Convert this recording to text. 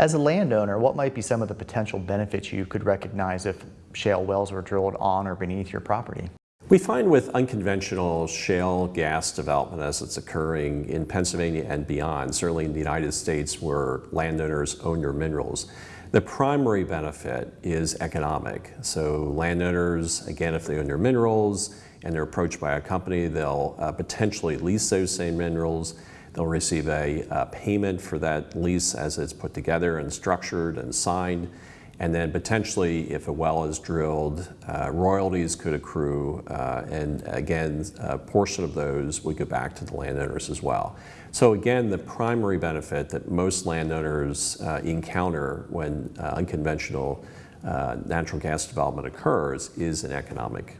As a landowner, what might be some of the potential benefits you could recognize if shale wells were drilled on or beneath your property? We find with unconventional shale gas development as it's occurring in Pennsylvania and beyond, certainly in the United States where landowners own their minerals, the primary benefit is economic. So landowners, again, if they own their minerals and they're approached by a company, they'll uh, potentially lease those same minerals. They'll receive a, a payment for that lease as it's put together and structured and signed. And then potentially, if a well is drilled, uh, royalties could accrue, uh, and again, a portion of those would go back to the landowners as well. So again, the primary benefit that most landowners uh, encounter when uh, unconventional uh, natural gas development occurs is an economic